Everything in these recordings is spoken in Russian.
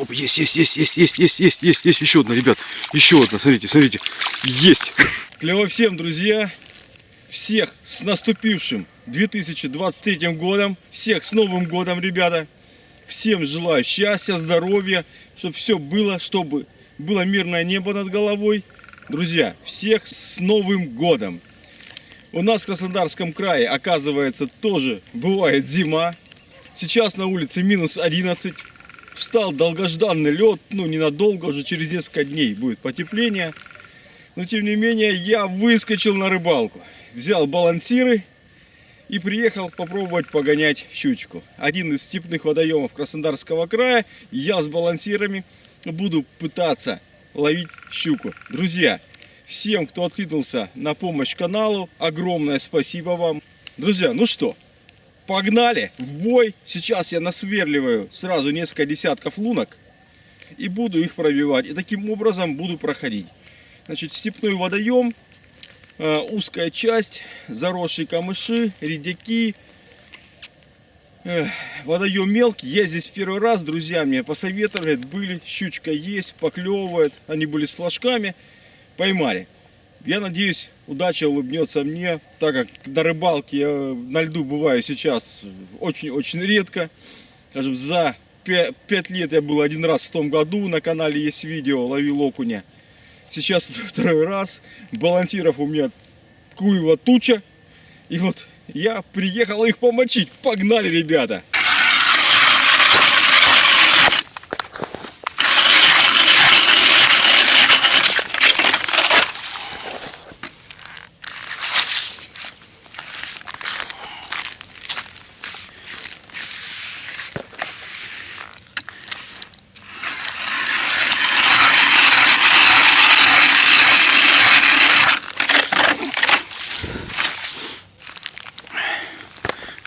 Оп, есть, есть, есть, есть, есть, есть, есть, есть, есть еще одна, ребят. Еще одна, смотрите, смотрите. Есть. Клево всем, друзья. Всех с наступившим 2023 годом. Всех с Новым годом, ребята. Всем желаю счастья, здоровья, чтобы все было, чтобы было мирное небо над головой. Друзья, всех с Новым годом! У нас в Краснодарском крае, оказывается, тоже бывает зима. Сейчас на улице минус 11. Встал долгожданный лед, ну ненадолго, уже через несколько дней будет потепление. Но тем не менее я выскочил на рыбалку. Взял балансиры и приехал попробовать погонять щучку. Один из степных водоемов Краснодарского края. Я с балансирами буду пытаться ловить щуку. Друзья, всем, кто откликнулся на помощь каналу, огромное спасибо вам. Друзья, ну что, погнали в бой. Сейчас я насверливаю сразу несколько десятков лунок и буду их пробивать. И таким образом буду проходить. Значит, степной водоем, э, узкая часть, заросшие камыши, редяки, водоем мелкий. Я здесь первый раз, друзья мне посоветовали, были, щучка есть, поклевывает. Они были с флажками, поймали. Я надеюсь, удача улыбнется мне, так как на рыбалке я на льду бываю сейчас очень-очень редко. Скажем, за 5 лет я был один раз в том году, на канале есть видео, ловил окуня. Сейчас второй раз, балансиров у меня куева туча. И вот я приехал их помочить. Погнали, ребята!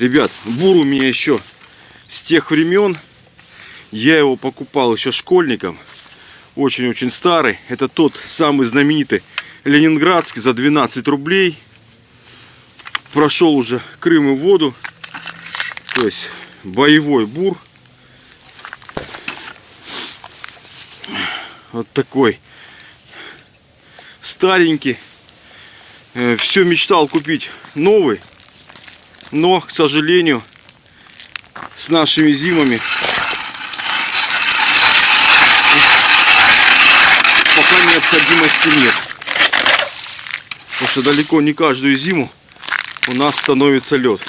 Ребят, бур у меня еще с тех времен. Я его покупал еще школьником. Очень-очень старый. Это тот самый знаменитый ленинградский за 12 рублей. Прошел уже Крым и воду. То есть боевой бур. Вот такой старенький. Э, Все мечтал купить новый. Но, к сожалению, с нашими зимами пока необходимости нет. Потому что далеко не каждую зиму у нас становится лед.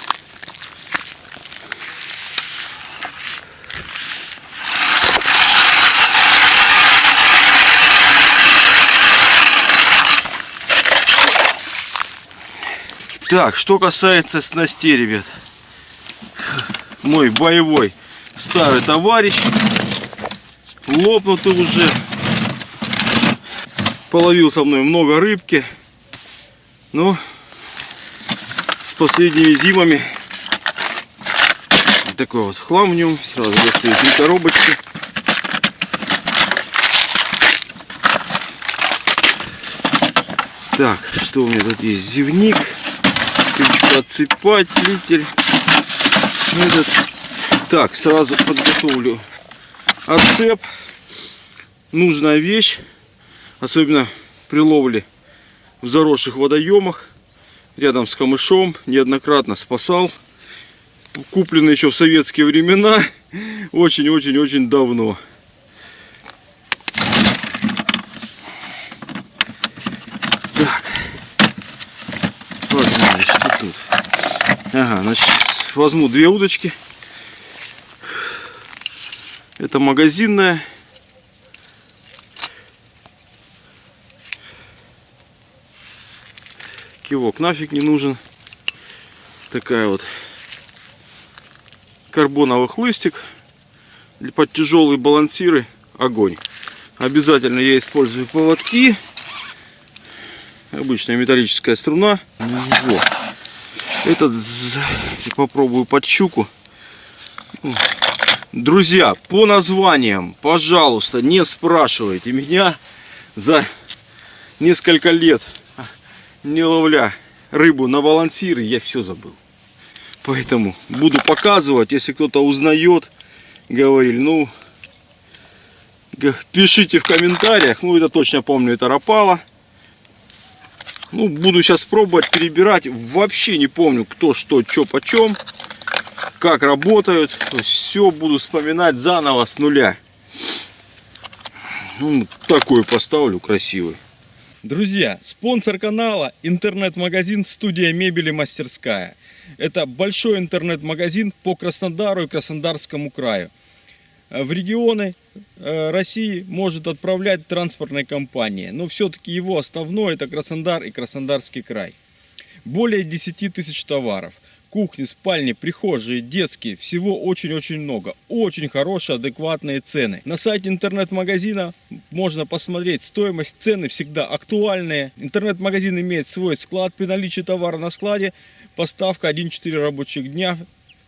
Так, что касается снастей, ребят. Мой боевой старый товарищ. Лопнутый уже. Половил со мной много рыбки. Но с последними зимами такой вот хлам в нем. Сразу достаю три коробочки. Так, что у меня тут есть? Зевник отсыпатель. Этот. Так, сразу подготовлю отцеп. Нужная вещь, особенно при ловле в заросших водоемах, рядом с камышом, неоднократно спасал. Купленный еще в советские времена, очень-очень-очень давно. Ага, значит, возьму две удочки. Это магазинная. Кивок нафиг не нужен. Такая вот карбоновый хлыстик. Под тяжелые балансиры огонь. Обязательно я использую поводки. Обычная металлическая струна. Вот. Этот попробую под щуку. Друзья, по названиям, пожалуйста, не спрашивайте меня за несколько лет не ловля рыбу на балансиры, я все забыл. Поэтому буду показывать, если кто-то узнает, говорили, ну, Пишите в комментариях. Ну, это точно помню, это Рапала. Ну, буду сейчас пробовать перебирать. Вообще не помню, кто что, что, почем. Как работают. Все буду вспоминать заново с нуля. Ну, такой поставлю красивый. Друзья, спонсор канала интернет-магазин «Студия мебели Мастерская». Это большой интернет-магазин по Краснодару и Краснодарскому краю. Э, В регионы России может отправлять транспортные компании, но все-таки его основной это Краснодар и Краснодарский край. Более 10 тысяч товаров. Кухни, спальни, прихожие, детские. Всего очень-очень много. Очень хорошие, адекватные цены. На сайте интернет-магазина можно посмотреть стоимость, цены всегда актуальные. Интернет-магазин имеет свой склад. При наличии товара на складе поставка 1-4 рабочих дня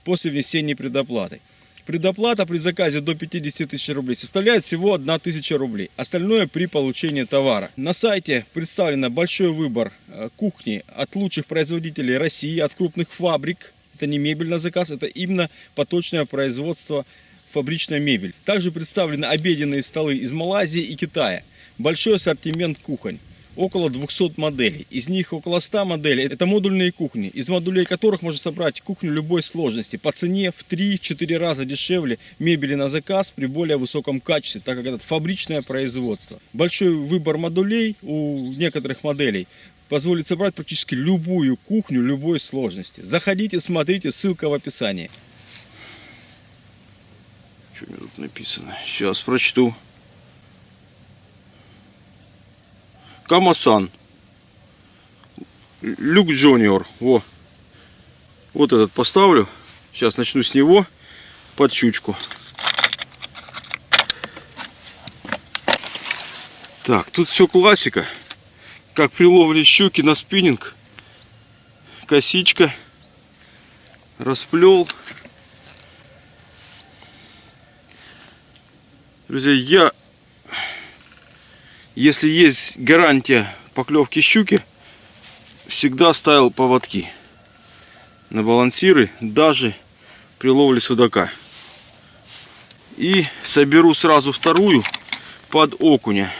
после внесения предоплаты. Предоплата при заказе до 50 тысяч рублей составляет всего 1 тысяча рублей. Остальное при получении товара. На сайте представлен большой выбор э, кухни от лучших производителей России, от крупных фабрик. Это не мебель на заказ, это именно поточное производство фабричная мебель. Также представлены обеденные столы из Малайзии и Китая. Большой ассортимент кухонь. Около 200 моделей. Из них около 100 моделей это модульные кухни, из модулей которых можно собрать кухню любой сложности. По цене в 3-4 раза дешевле мебели на заказ при более высоком качестве, так как это фабричное производство. Большой выбор модулей у некоторых моделей позволит собрать практически любую кухню любой сложности. Заходите, смотрите, ссылка в описании. Что у меня тут написано? Сейчас прочту. Камасан. Люк Джуниор. Во. Вот этот поставлю. Сейчас начну с него под щучку. Так, тут все классика. Как при ловле щуки на спиннинг. Косичка. Расплел. Друзья, я, если есть гарантия поклевки щуки, всегда ставил поводки на балансиры, даже при ловле судака. И соберу сразу вторую под окуня.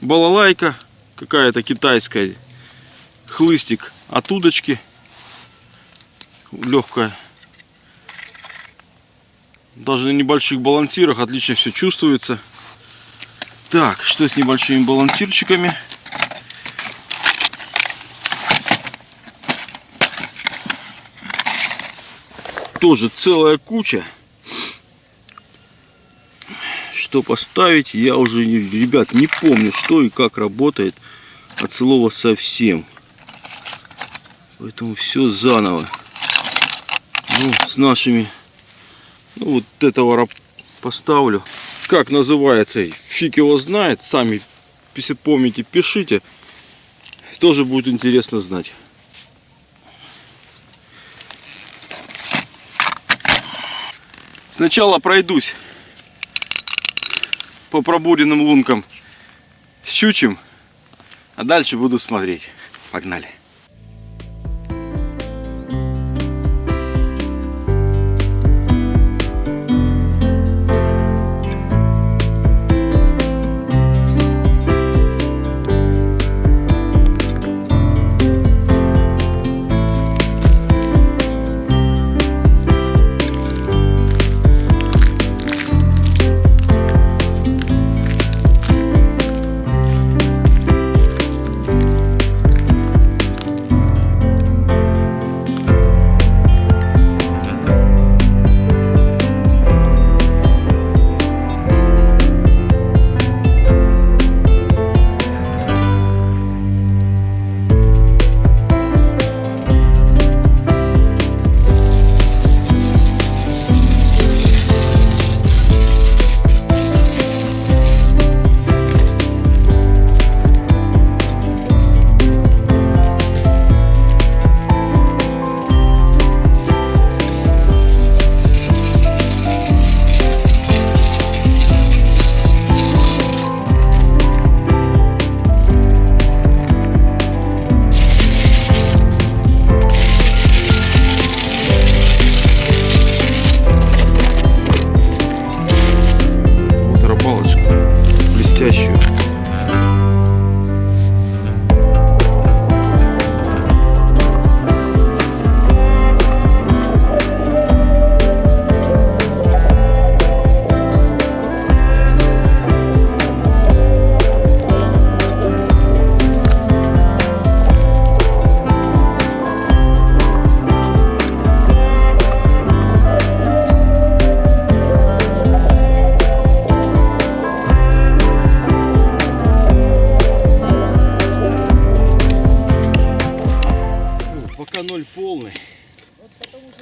Балалайка какая-то китайская, хлыстик от удочки, легкая. Даже на небольших балансирах отлично все чувствуется. Так, что с небольшими балансирчиками? Тоже целая куча. Что поставить, я уже, ребят, не помню, что и как работает от слова совсем. Поэтому все заново. Ну, с нашими ну, вот этого поставлю. Как называется, фиг его знает. Сами, если помните, пишите. Тоже будет интересно знать. Сначала пройдусь по пробуренным лункам с щучьим, а дальше буду смотреть. Погнали.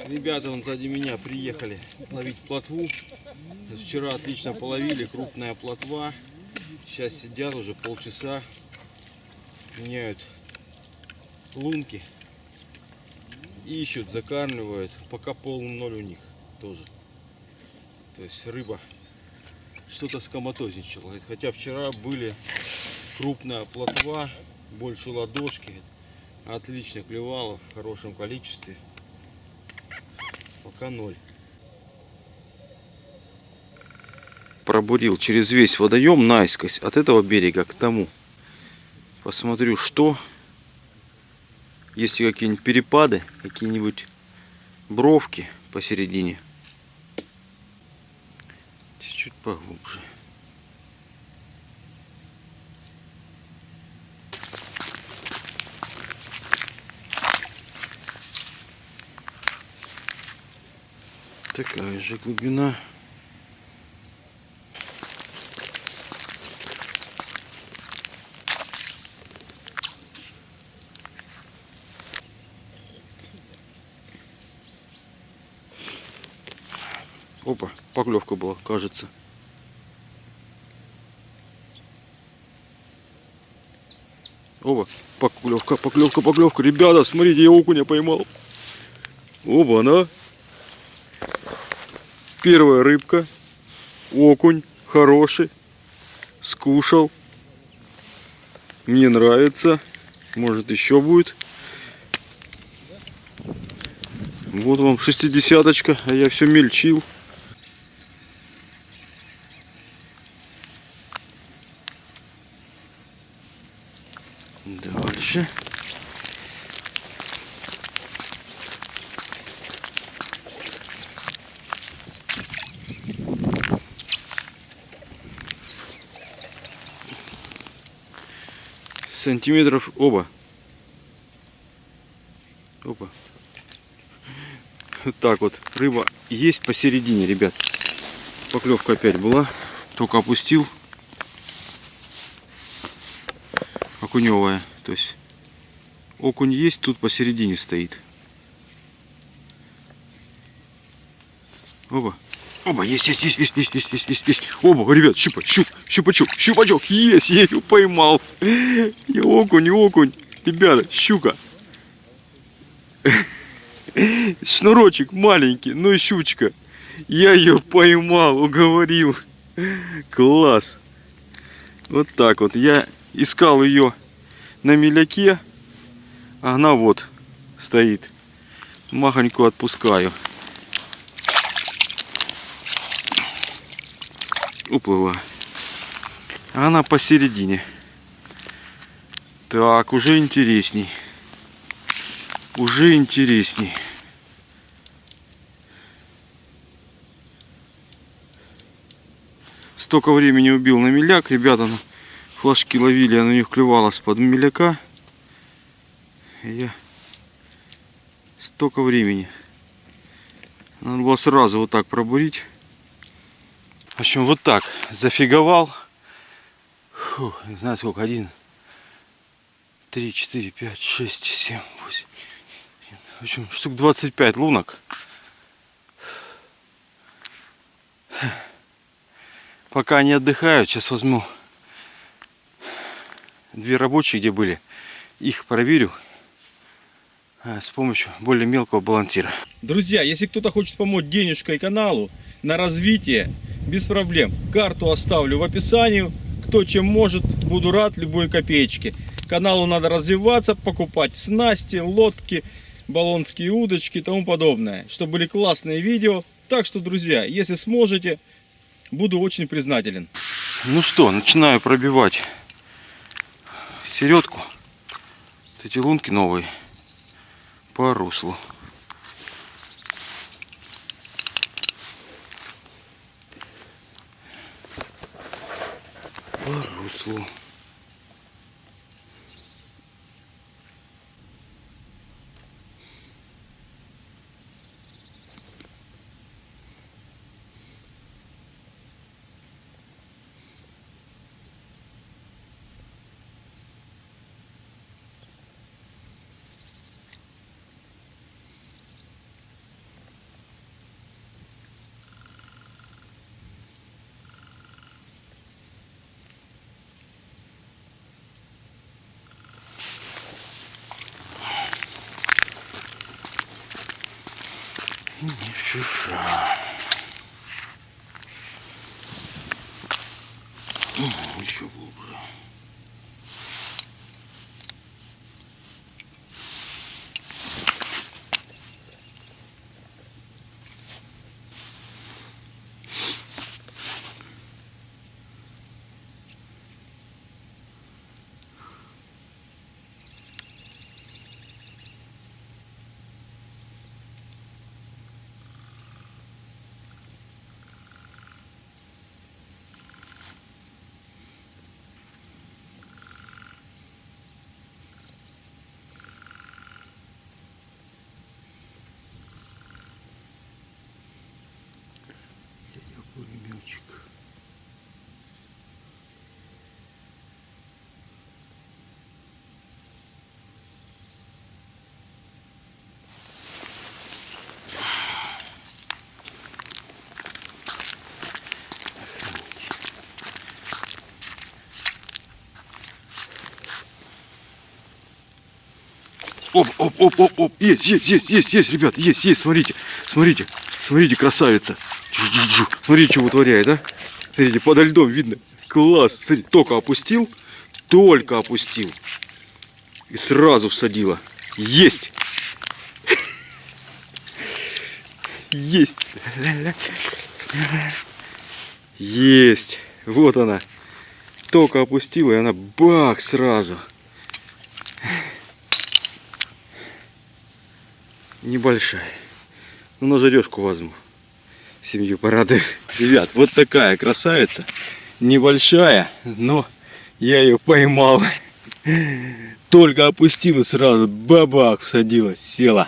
Ребята вон сзади меня приехали ловить плотву. Вчера отлично половили, крупная плотва. Сейчас сидят уже полчаса, меняют лунки. Ищут, закармливают. Пока полный ноль у них тоже. То есть рыба что-то скоматозничала. Хотя вчера были крупная плотва, больше ладошки. Отлично клевала в хорошем количестве. Пока ноль. Пробурил через весь водоем наискось от этого берега к тому. Посмотрю, что. Есть ли какие-нибудь перепады, какие-нибудь бровки посередине. Чуть поглубже. Такая же глубина. Опа, поклевка была, кажется. Опа, поклевка, поклевка, поклевка. Ребята, смотрите, я окуня поймал. Оба, она. Первая рыбка. Окунь хороший. Скушал. Мне нравится. Может еще будет. Вот вам шестидесяточка, а я все мельчил. Дальше. Сантиметров оба. Опа. Вот так вот. Рыба есть посередине, ребят. Поклевка опять была. Только опустил. окуневая. То есть окунь есть, тут посередине стоит. Оба. Оба, есть, есть, есть, есть, есть, есть, есть, есть, есть. Оба, ребят, щупа, щуп, щупачок, щупачок, есть, я ее поймал. И окунь, окунь. Ребята, щука. Шнурочек маленький, но щучка. Я ее поймал, уговорил. Класс. Вот так вот. Я искал ее на меляке, а она вот стоит. Махоньку отпускаю. Уплыла. Она посередине. Так, уже интересней. Уже интересней. Столько времени убил на меляк, ребята. Ну, флажки ловили, она у них клевалась под меляка. Я столько времени. Надо было сразу вот так пробурить. В общем, вот так зафиговал. Фу, не знаю сколько, один, три, четыре, пять, шесть, семь, восемь. В общем, штук 25 лунок. Пока они отдыхают, сейчас возьму две рабочие, где были, их проверю а, с помощью более мелкого балансира. Друзья, если кто-то хочет помочь денежкой каналу на развитие, без проблем. Карту оставлю в описании. Кто чем может, буду рад любой копеечке. Каналу надо развиваться, покупать снасти, лодки, баллонские удочки и тому подобное. Чтобы были классные видео. Так что, друзья, если сможете, буду очень признателен. Ну что, начинаю пробивать середку. Вот эти лунки новые по руслу. По руслу. Не шиша. Еще глубже. Оп, оп, оп, оп, оп. Есть, есть, есть, есть, есть, ребят, есть, есть, смотрите, смотрите, смотрите, красавица. Смотрите, что вытворяет, да? Смотрите, подо льдом видно. Класс. Смотрите, только опустил, только опустил. И сразу всадила. Есть. Есть. Есть. Вот она. Только опустила, и она бах сразу. Небольшая. Ну, на жарежку возьму. Семью порадую. Ребят, вот такая красавица. Небольшая, но я ее поймал. Только опустила сразу, бабах, всадила, села.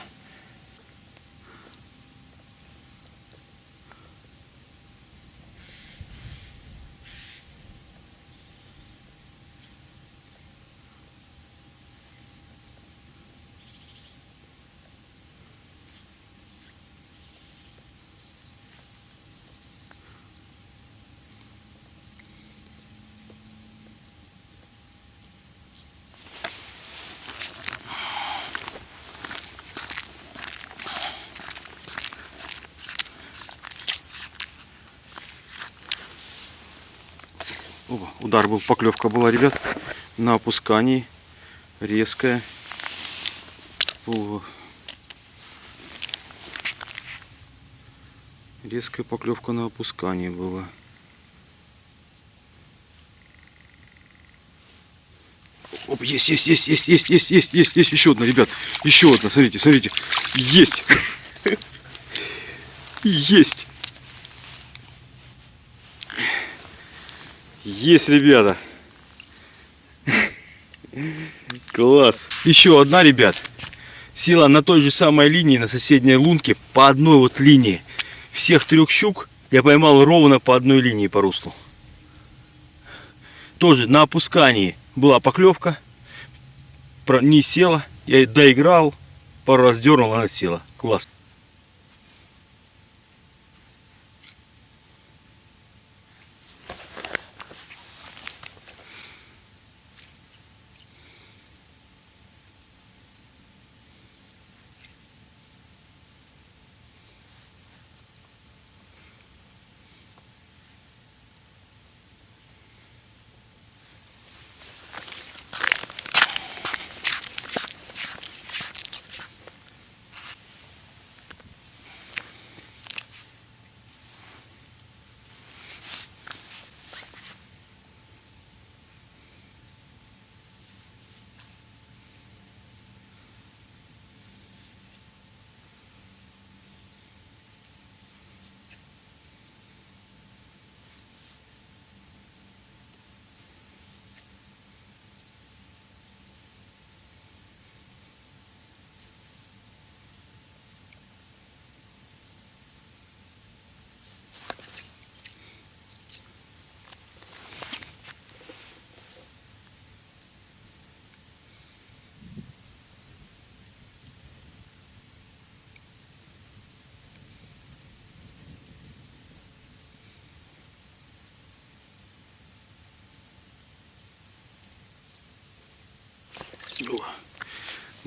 Опа, удар был, поклевка была, ребят. На опускании. Резкая. О. Резкая поклевка на опускании была. Оп, есть, есть, есть, есть, есть, есть, есть, есть, есть, еще одна, ребят. Еще одна, смотрите, смотрите. Есть. Есть. Есть, ребята. Класс. Еще одна, ребят. Села на той же самой линии, на соседней лунке, по одной вот линии. Всех трех щук я поймал ровно по одной линии по руслу. Тоже на опускании была поклевка. Не села. Я доиграл. Пару раз дернул, она села. Класс.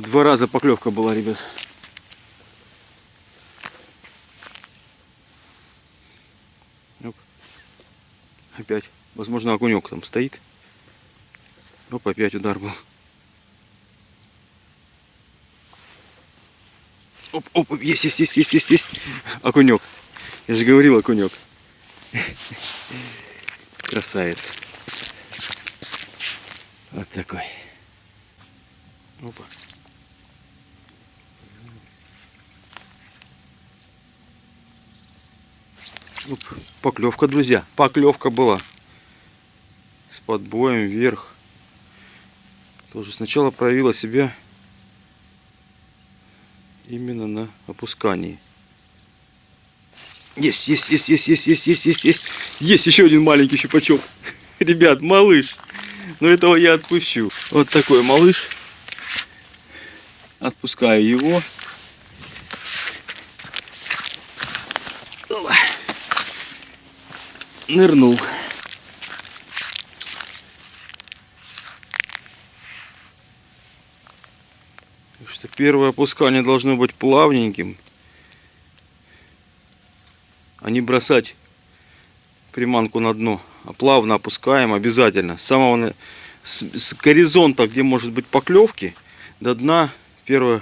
Два раза поклевка была, ребят. Оп. Опять. Возможно, окунек там стоит. Оп, опять удар был. Оп, оп, есть, есть, есть, есть, есть, есть. Окунек. Я же говорил, окунек. Красавец. Вот такой. Опа. Оп, Поклевка, друзья. Поклевка была. С подбоем вверх. Тоже сначала проявила себя именно на опускании. Есть, есть, есть, есть, есть, есть, есть, есть, есть. Есть еще один маленький щупачок. Ребят, малыш. Но этого я отпущу. Вот такой малыш. Отпускаю его. Опа. Нырнул. Что первое опускание должно быть плавненьким. А не бросать приманку на дно. А плавно опускаем обязательно. С самого с, с горизонта, где может быть поклевки, до дна первое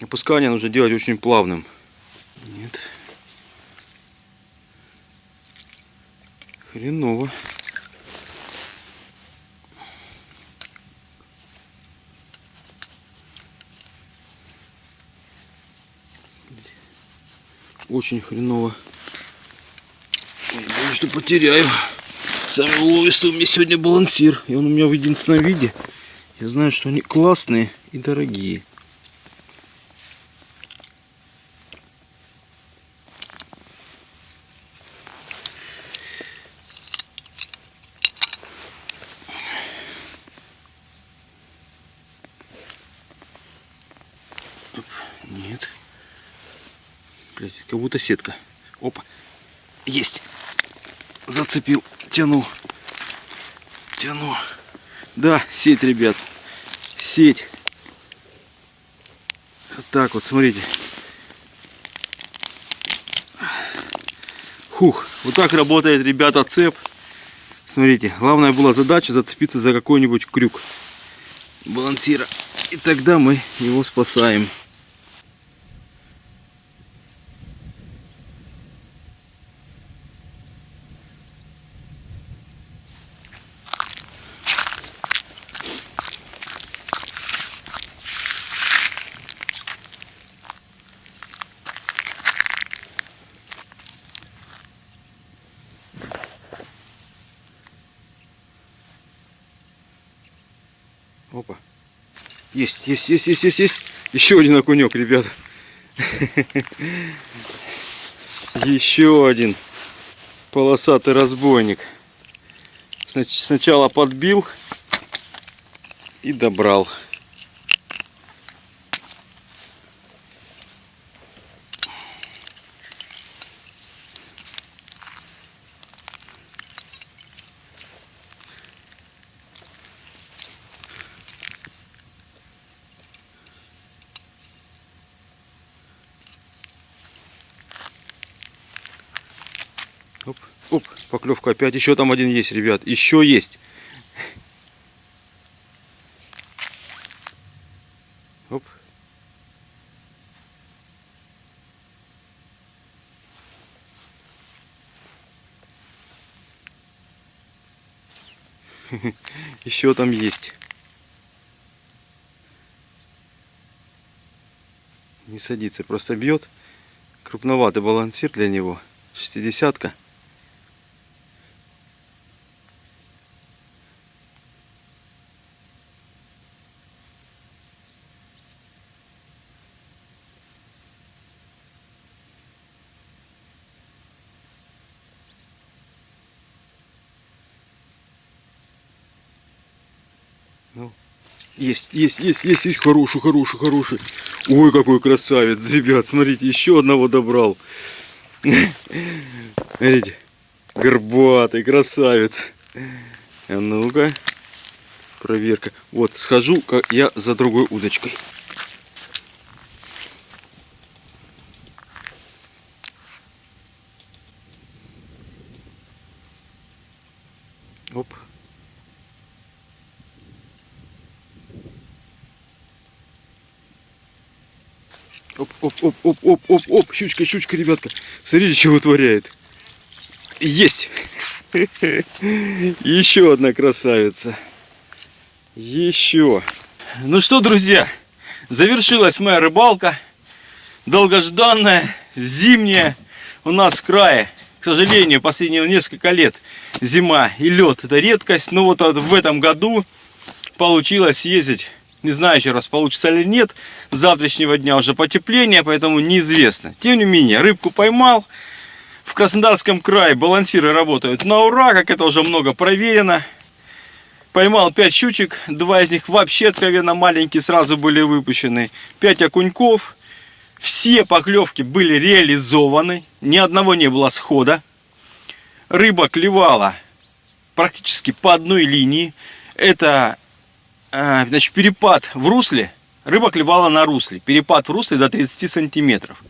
опускание нужно делать очень плавным. Нет. Хреново. Очень хреново. Боюсь, что потеряю. Самый уловистый у меня сегодня балансир. И он у меня в единственном виде. Я знаю, что они классные и дорогие. Оп, Нет. Блядь, как будто сетка. Опа. Есть. Зацепил. Тяну. Тяну. Да, сеть, ребят. Сеть. Вот так вот, смотрите. Хух. Вот так работает, ребята, цеп. Смотрите, главная была задача зацепиться за какой-нибудь крюк балансира. И тогда мы его спасаем. Опа. Есть, есть, есть, есть, есть, есть. Еще один окунек, ребята. Еще один полосатый разбойник. Снач- Сначала подбил и добрал. Оп, оп, поклевка опять. Еще там один есть, ребят. Еще есть. Оп. Еще там есть. Не садится, просто бьет. Крупноватый балансир для него. Шестидесятка. Есть, есть, есть, есть, есть, хороший, хороший, хороший. Ой, какой красавец, ребят, смотрите, еще одного добрал. Смотрите, горбатый красавец. А ну-ка, проверка. Вот, схожу как я за другой удочкой. Оп, оп, оп, оп, оп, щучка, щучка, ребятка. Смотрите, что вытворяет. Есть. Еще одна красавица. Еще. Ну что, друзья, завершилась моя рыбалка. Долгожданная, зимняя у нас в крае. К сожалению, последние несколько лет зима и лед это редкость. Но вот в этом году получилось ездить. Не знаю еще раз получится или нет. С завтрашнего дня уже потепление, поэтому неизвестно. Тем не менее, рыбку поймал. В Краснодарском крае балансиры работают на ура, как это уже много проверено. Поймал 5 щучек, два из них вообще откровенно маленькие, сразу были выпущены. 5 окуньков. Все поклевки были реализованы, ни одного не было схода. Рыба клевала практически по одной линии. Это значит, перепад в русле. Рыба клевала на русле. Перепад в русле до 30 сантиметров.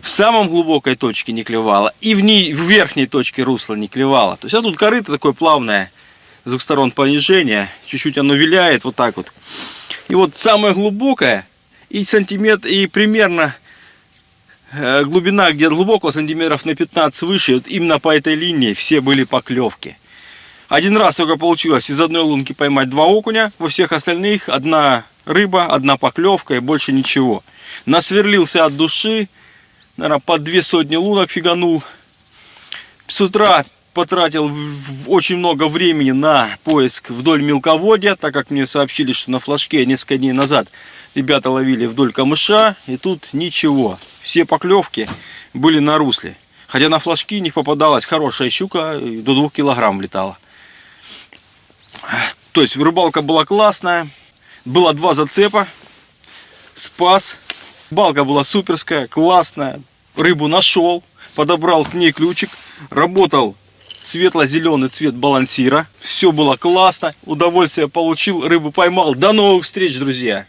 В самом глубокой точке не клевала. И в, ней, в верхней точке русла не клевала. То есть, а тут корыто такое плавное. С двух сторон понижение. Чуть-чуть оно виляет вот так вот. И вот самое глубокое. И сантиметр, и примерно э, глубина где глубоко сантиметров на 15 выше. Вот именно по этой линии все были поклевки. Один раз только получилось из одной лунки поймать два окуня, во всех остальных одна рыба, одна поклевка и больше ничего. Насверлился от души, наверное, по две сотни лунок фиганул. С утра потратил очень много времени на поиск вдоль мелководья, так как мне сообщили, что на флажке несколько дней назад ребята ловили вдоль камыша, и тут ничего. Все поклевки были на русле. Хотя на флажки них попадалась хорошая щука, до двух килограмм летала. То есть рыбалка была классная. Было два зацепа. Спас. Балка была суперская, классная. Рыбу нашел. Подобрал к ней ключик. Работал светло-зеленый цвет балансира. Все было классно. Удовольствие получил. Рыбу поймал. До новых встреч, друзья.